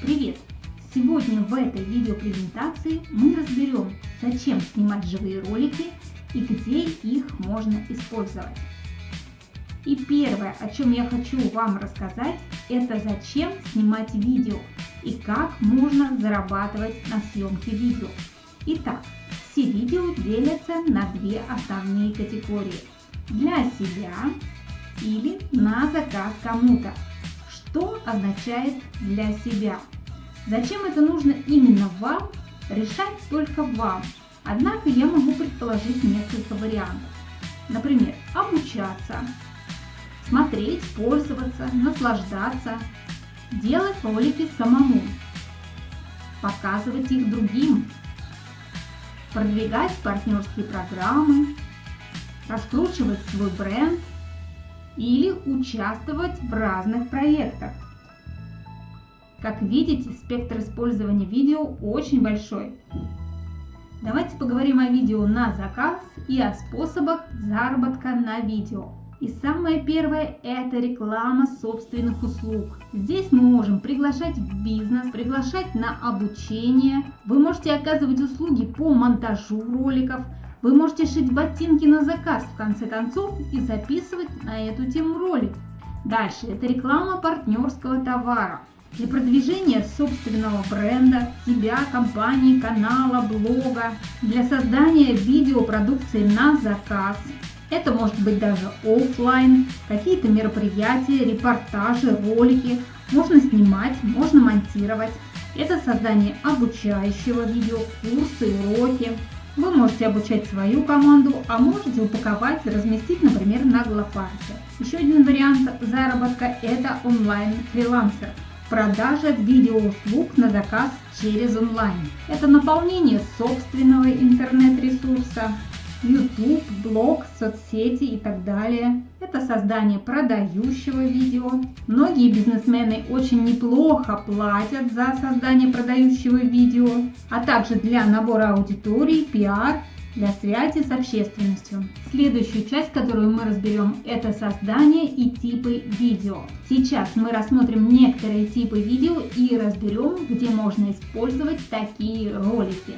Привет! Сегодня в этой видеопрезентации мы разберем, зачем снимать живые ролики и где их можно использовать. И первое, о чем я хочу вам рассказать, это зачем снимать видео и как можно зарабатывать на съемке видео. Итак, все видео делятся на две основные категории. Для себя или на заказ кому-то. Что означает для себя? Зачем это нужно именно вам, решать только вам. Однако я могу предположить несколько вариантов. Например, обучаться, смотреть, пользоваться, наслаждаться, делать ролики самому, показывать их другим, продвигать партнерские программы, раскручивать свой бренд или участвовать в разных проектах. Как видите, спектр использования видео очень большой. Давайте поговорим о видео на заказ и о способах заработка на видео. И самое первое – это реклама собственных услуг. Здесь мы можем приглашать в бизнес, приглашать на обучение. Вы можете оказывать услуги по монтажу роликов. Вы можете шить ботинки на заказ, в конце концов, и записывать на эту тему ролик. Дальше – это реклама партнерского товара. Для продвижения собственного бренда, себя, компании, канала, блога, для создания видеопродукции на заказ. Это может быть даже офлайн, какие-то мероприятия, репортажи, ролики. Можно снимать, можно монтировать. Это создание обучающего видео, курсы, уроки. Вы можете обучать свою команду, а можете упаковать и разместить, например, на Глопарке. Еще один вариант заработка – это онлайн-фрилансер. Продажа видеоуслуг на заказ через онлайн. Это наполнение собственного интернет-ресурса, YouTube, блог, соцсети и так далее. Это создание продающего видео. Многие бизнесмены очень неплохо платят за создание продающего видео, а также для набора аудитории, пиар для связи с общественностью. Следующую часть, которую мы разберем, это создание и типы видео. Сейчас мы рассмотрим некоторые типы видео и разберем, где можно использовать такие ролики.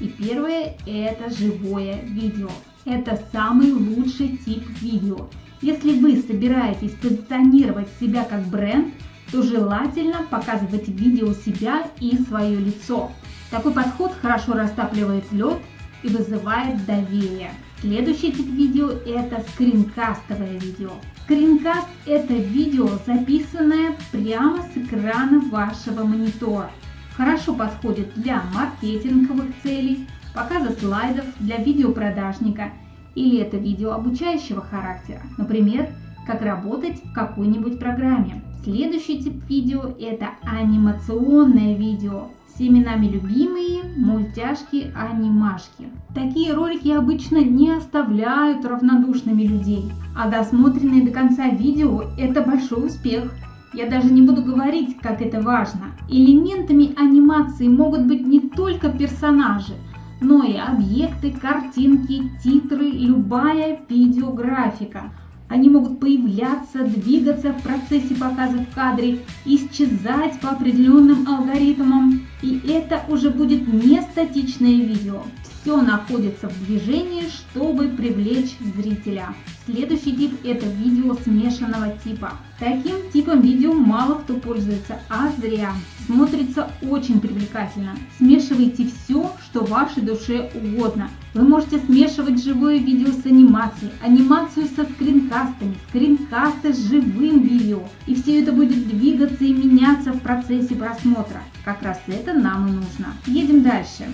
И первое это живое видео. Это самый лучший тип видео. Если вы собираетесь позиционировать себя как бренд, то желательно показывать видео себя и свое лицо. Такой подход хорошо растапливает лед и вызывает доверие. Следующий тип видео это скринкастовое видео. Скринкаст это видео, записанное прямо с экрана вашего монитора. Хорошо подходит для маркетинговых целей, показа слайдов для видеопродажника или это видео обучающего характера, например, как работать в какой-нибудь программе. Следующий тип видео это анимационное видео с именами любимые мультяшки анимашки. Такие ролики обычно не оставляют равнодушными людей, а досмотренные до конца видео – это большой успех. Я даже не буду говорить, как это важно. Элементами анимации могут быть не только персонажи, но и объекты, картинки, титры, любая видеографика – они могут появляться, двигаться в процессе показа в кадре, исчезать по определенным алгоритмам. И это уже будет не статичное видео. Все находится в движении, чтобы привлечь зрителя. Следующий тип это видео смешанного типа. Таким типом видео мало кто пользуется, а зря. Смотрится очень привлекательно. Смешивайте все, что вашей душе угодно. Вы можете смешивать живое видео с анимацией, анимацию со скринкастами, скринкасты с живым видео. И все это будет двигаться и меняться в процессе просмотра. Как раз это нам и нужно. Едем дальше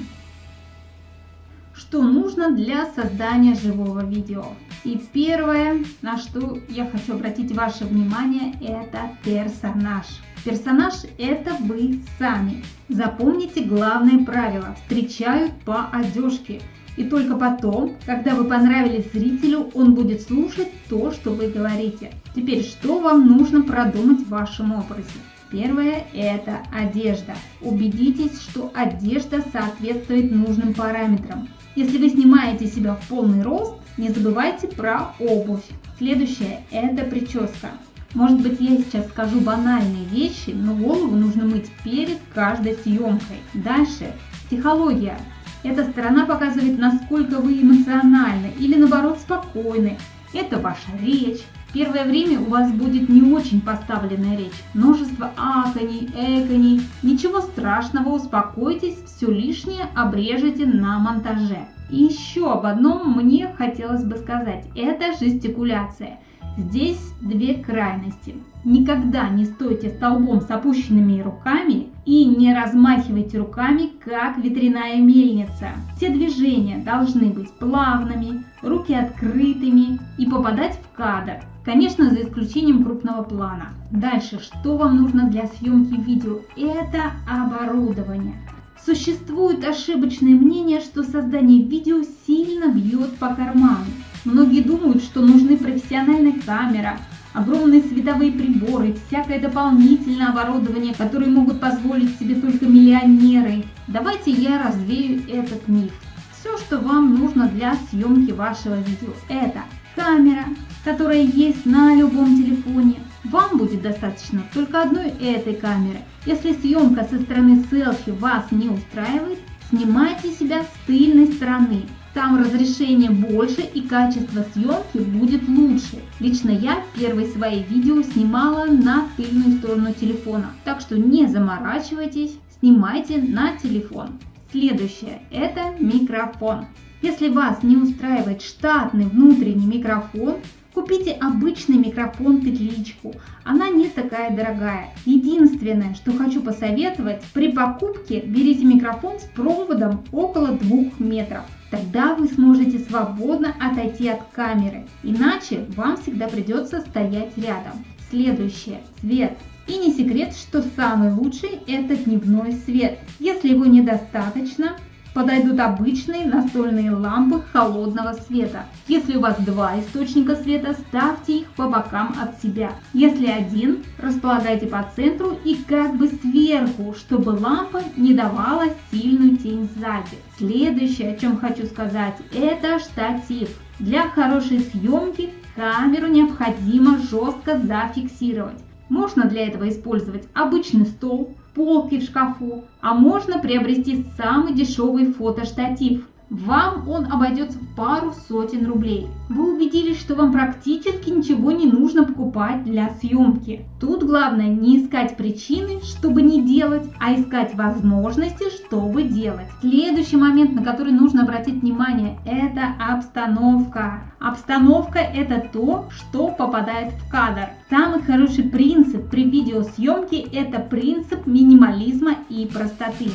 что нужно для создания живого видео. И первое, на что я хочу обратить ваше внимание, это персонаж. Персонаж это вы сами. Запомните главное правило. Встречают по одежке. И только потом, когда вы понравились зрителю, он будет слушать то, что вы говорите. Теперь, что вам нужно продумать в вашем образе? Первое – это одежда. Убедитесь, что одежда соответствует нужным параметрам. Если вы снимаете себя в полный рост, не забывайте про обувь. Следующее – это прическа. Может быть, я сейчас скажу банальные вещи, но голову нужно мыть перед каждой съемкой. Дальше. Психология. Эта сторона показывает, насколько вы эмоциональны или наоборот спокойны. Это ваша речь. Первое время у вас будет не очень поставленная речь. Множество аконий, эконий. Ничего страшного, успокойтесь, все лишнее обрежете на монтаже. И еще об одном мне хотелось бы сказать. Это жестикуляция. Здесь две крайности. Никогда не стойте столбом с опущенными руками и не размахивайте руками, как ветряная мельница. Все движения должны быть плавными, руки открытыми и попадать в кадр. Конечно, за исключением крупного плана. Дальше, что вам нужно для съемки видео? Это оборудование. Существует ошибочное мнение, что создание видео сильно бьет по карману. Многие думают, что нужны профессиональная камера, огромные световые приборы, всякое дополнительное оборудование, которое могут позволить себе только миллионеры. Давайте я развею этот миф. Все, что вам нужно для съемки вашего видео, это камера, которая есть на любом телефоне. Вам будет достаточно только одной этой камеры. Если съемка со стороны селфи вас не устраивает, снимайте себя с тыльной стороны. Там разрешение больше и качество съемки будет лучше. Лично я первые свои видео снимала на тыльную сторону телефона, так что не заморачивайтесь, снимайте на телефон. Следующее – это микрофон. Если вас не устраивает штатный внутренний микрофон, Купите обычный микрофон петличку, она не такая дорогая. Единственное, что хочу посоветовать, при покупке берите микрофон с проводом около 2 метров. Тогда вы сможете свободно отойти от камеры, иначе вам всегда придется стоять рядом. Следующее. Свет. И не секрет, что самый лучший это дневной свет. Если его недостаточно, подойдут обычные настольные лампы холодного света. Если у вас два источника света, ставьте их по бокам от себя. Если один, располагайте по центру и как бы сверху, чтобы лампа не давала сильную тень сзади. Следующее, о чем хочу сказать, это штатив. Для хорошей съемки камеру необходимо жестко зафиксировать. Можно для этого использовать обычный стол, полки в шкафу, а можно приобрести самый дешевый фотоштатив. Вам он обойдется в пару сотен рублей. Вы убедились, что вам практически ничего не нужно покупать для съемки. Тут главное не искать причины, чтобы не делать, а искать возможности, чтобы делать. Следующий момент, на который нужно обратить внимание, это обстановка. Обстановка это то, что попадает в кадр. Самый хороший принцип при видеосъемке это принцип минимализма и простоты.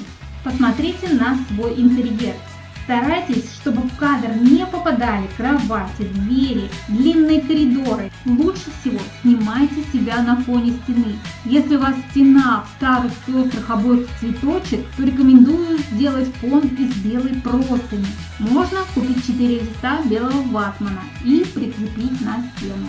Посмотрите на свой интерьер. Старайтесь, чтобы в кадр не попадали кровати, двери, длинные коридоры. Лучше всего снимайте себя на фоне стены. Если у вас стена в старых пестрых обоих цветочек, то рекомендую сделать фон из белой простыни. Можно купить 4 листа белого ватмана и прикрепить на стену.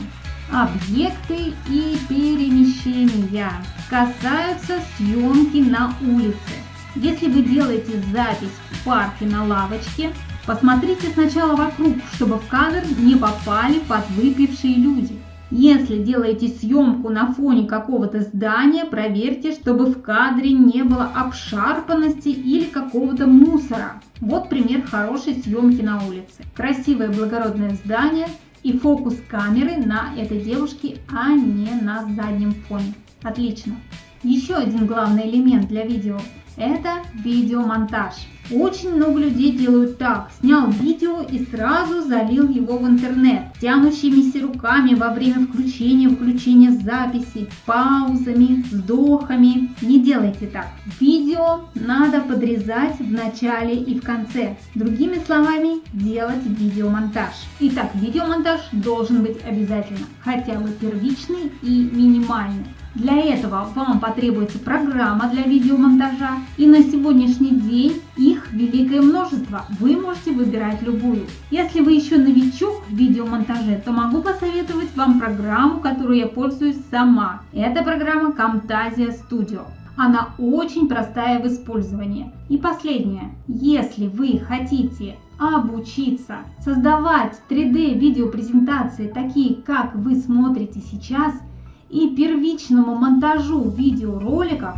Объекты и перемещения касаются съемки на улице. Если вы делаете запись в парке на лавочке, посмотрите сначала вокруг, чтобы в кадр не попали подвыпившие люди. Если делаете съемку на фоне какого-то здания, проверьте, чтобы в кадре не было обшарпанности или какого-то мусора. Вот пример хорошей съемки на улице. Красивое благородное здание и фокус камеры на этой девушке, а не на заднем фоне. Отлично. Еще один главный элемент для видео это видеомонтаж. Очень много людей делают так. Снял видео и сразу залил его в интернет. Тянущимися руками во время включения, включения записи, паузами, вздохами. Не делайте так. Видео надо подрезать в начале и в конце. Другими словами, делать видеомонтаж. Итак, видеомонтаж должен быть обязательно. Хотя бы первичный и минимальный. Для этого вам потребуется программа для видеомонтажа, и на сегодняшний день их великое множество. Вы можете выбирать любую. Если вы еще новичок в видеомонтаже, то могу посоветовать вам программу, которую я пользуюсь сама. Это программа Camtasia Studio. Она очень простая в использовании. И последнее. Если вы хотите обучиться создавать 3D видеопрезентации, такие как вы смотрите сейчас – и первичному монтажу видеороликов,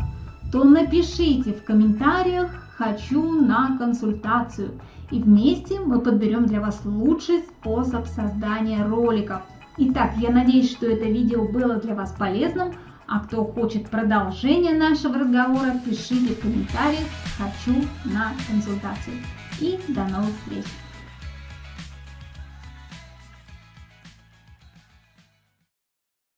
то напишите в комментариях «Хочу на консультацию» и вместе мы подберем для вас лучший способ создания роликов. Итак, я надеюсь, что это видео было для вас полезным, а кто хочет продолжение нашего разговора, пишите в комментариях «Хочу на консультацию». И до новых встреч!